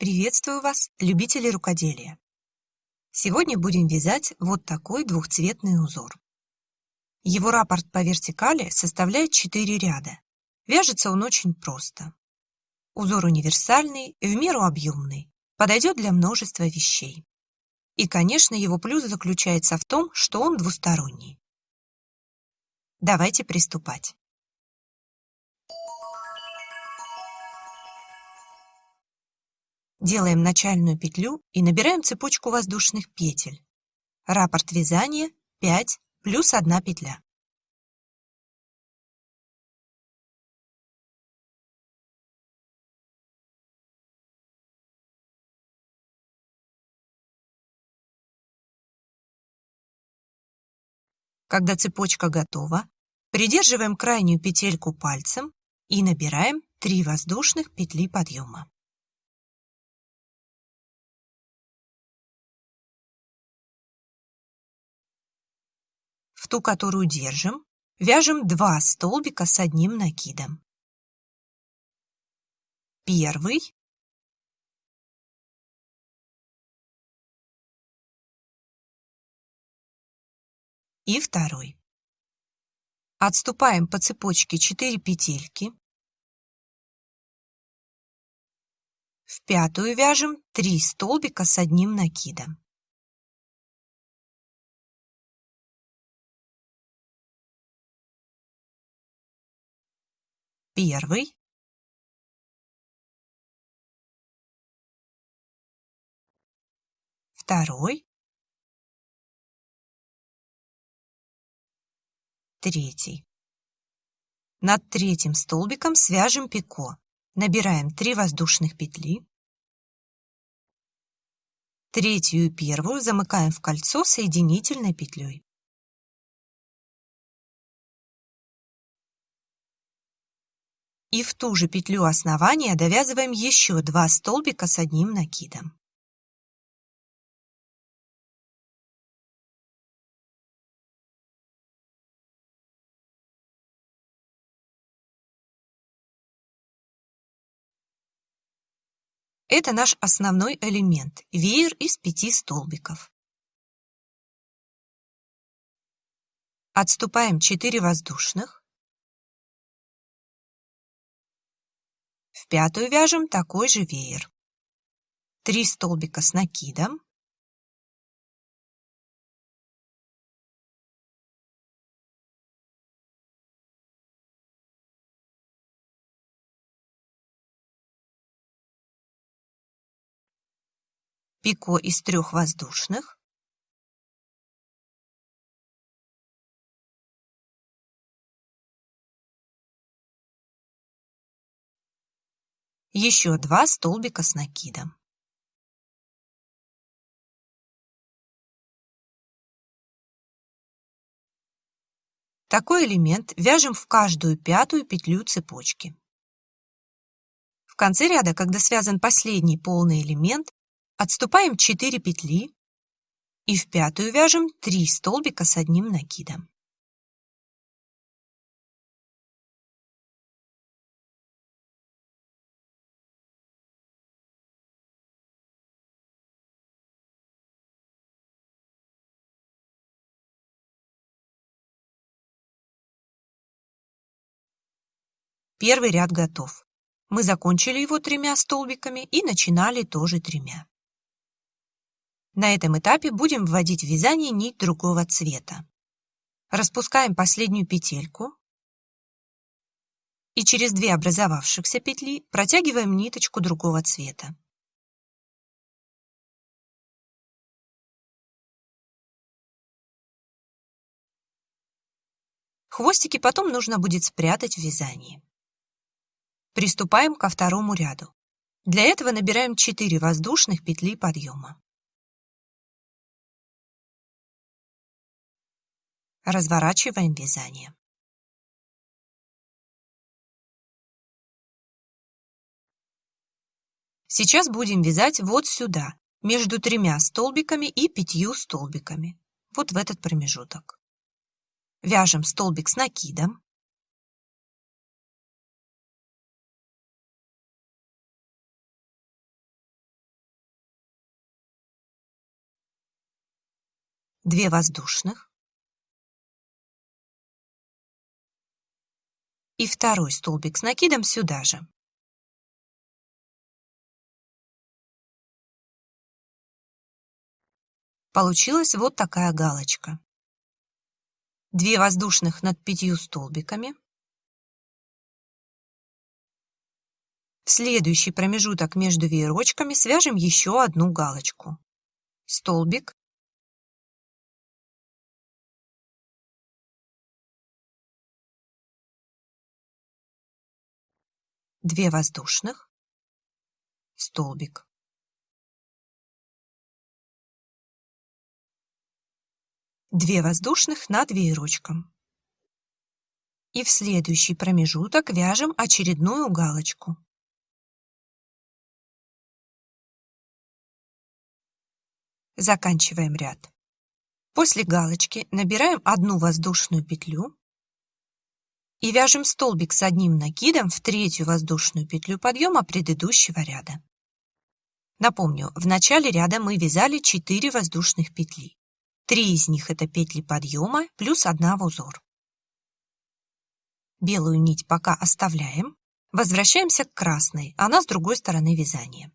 Приветствую вас, любители рукоделия! Сегодня будем вязать вот такой двухцветный узор. Его раппорт по вертикали составляет 4 ряда. Вяжется он очень просто. Узор универсальный, в меру объемный, подойдет для множества вещей. И, конечно, его плюс заключается в том, что он двусторонний. Давайте приступать. Делаем начальную петлю и набираем цепочку воздушных петель. Раппорт вязания 5 плюс 1 петля. Когда цепочка готова, придерживаем крайнюю петельку пальцем и набираем 3 воздушных петли подъема. Ту, которую держим, вяжем два столбика с одним накидом. Первый. И второй. Отступаем по цепочке 4 петельки. В пятую вяжем 3 столбика с одним накидом. Первый. Второй. Третий. Над третьим столбиком свяжем пико. Набираем 3 воздушных петли. Третью и первую замыкаем в кольцо соединительной петлей. И в ту же петлю основания довязываем еще два столбика с одним накидом. Это наш основной элемент – веер из пяти столбиков. Отступаем 4 воздушных. Пятую вяжем такой же веер. Три столбика с накидом. Пико из трех воздушных. Еще два столбика с накидом. Такой элемент вяжем в каждую пятую петлю цепочки. В конце ряда, когда связан последний полный элемент, отступаем 4 петли и в пятую вяжем 3 столбика с одним накидом. Первый ряд готов. Мы закончили его тремя столбиками и начинали тоже тремя. На этом этапе будем вводить в вязание нить другого цвета. Распускаем последнюю петельку и через две образовавшихся петли протягиваем ниточку другого цвета. Хвостики потом нужно будет спрятать в вязании. Приступаем ко второму ряду. Для этого набираем 4 воздушных петли подъема. Разворачиваем вязание. Сейчас будем вязать вот сюда, между тремя столбиками и пятью столбиками, вот в этот промежуток. Вяжем столбик с накидом, 2 воздушных и второй столбик с накидом сюда же. Получилась вот такая галочка. 2 воздушных над пятью столбиками. В следующий промежуток между веерочками свяжем еще одну галочку. Столбик, две воздушных, столбик. Две воздушных над веерочком. И в следующий промежуток вяжем очередную галочку. Заканчиваем ряд. После галочки набираем одну воздушную петлю и вяжем столбик с одним накидом в третью воздушную петлю подъема предыдущего ряда. Напомню, в начале ряда мы вязали 4 воздушных петли. Три из них это петли подъема плюс одна в узор. Белую нить пока оставляем. Возвращаемся к красной, она с другой стороны вязания.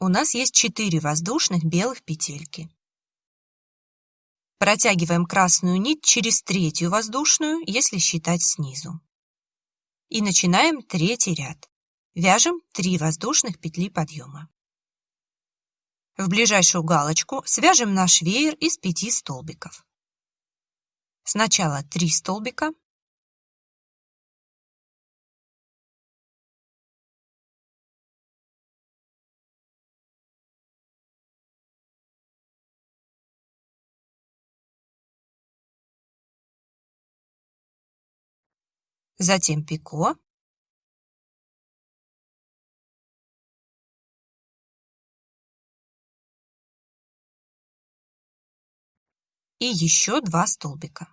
У нас есть 4 воздушных белых петельки. Протягиваем красную нить через третью воздушную, если считать снизу. И начинаем третий ряд. Вяжем 3 воздушных петли подъема. В ближайшую галочку свяжем наш веер из 5 столбиков. Сначала 3 столбика, затем пико, и еще два столбика.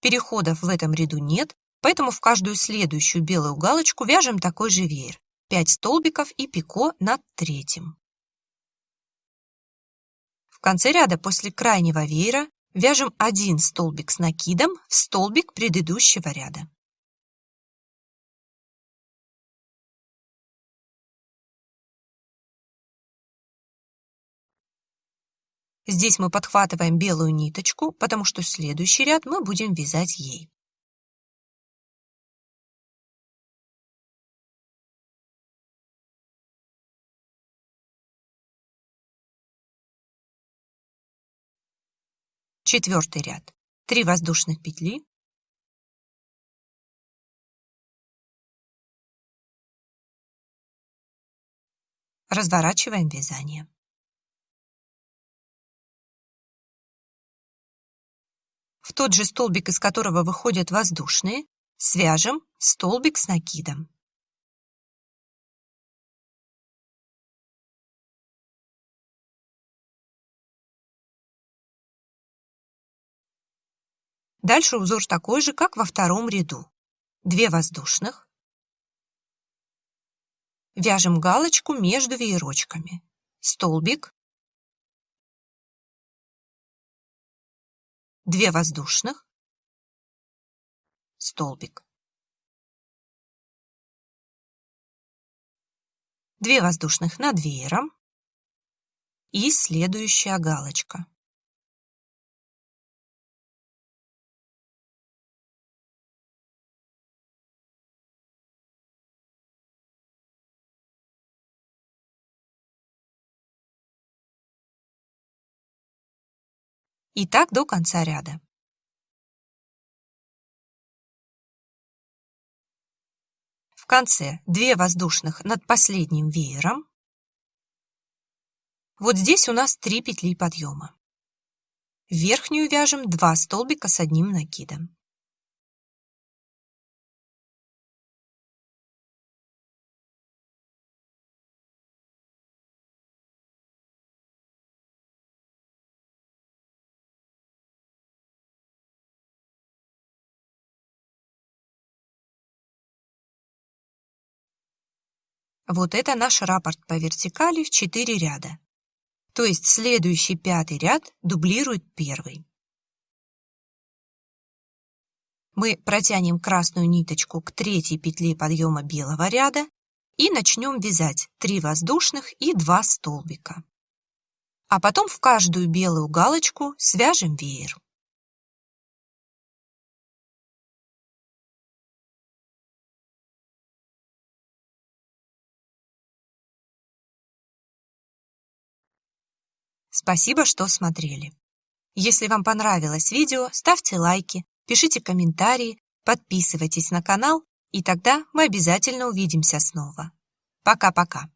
Переходов в этом ряду нет, поэтому в каждую следующую белую галочку вяжем такой же веер. 5 столбиков и пико над третьим. В конце ряда после крайнего веера вяжем один столбик с накидом в столбик предыдущего ряда. Здесь мы подхватываем белую ниточку, потому что следующий ряд мы будем вязать ей. Четвертый ряд. 3 воздушных петли. Разворачиваем вязание. В тот же столбик, из которого выходят воздушные, свяжем столбик с накидом. Дальше узор такой же, как во втором ряду. Две воздушных. Вяжем галочку между веерочками. Столбик, 2 воздушных, столбик. 2 воздушных над веером и следующая галочка. И так до конца ряда. В конце 2 воздушных над последним веером Вот здесь у нас три петли подъема. В верхнюю вяжем 2 столбика с одним накидом. Вот это наш раппорт по вертикали в 4 ряда. То есть следующий пятый ряд дублирует первый. Мы протянем красную ниточку к третьей петле подъема белого ряда и начнем вязать 3 воздушных и 2 столбика. А потом в каждую белую галочку свяжем веер. Спасибо, что смотрели. Если вам понравилось видео, ставьте лайки, пишите комментарии, подписывайтесь на канал, и тогда мы обязательно увидимся снова. Пока-пока.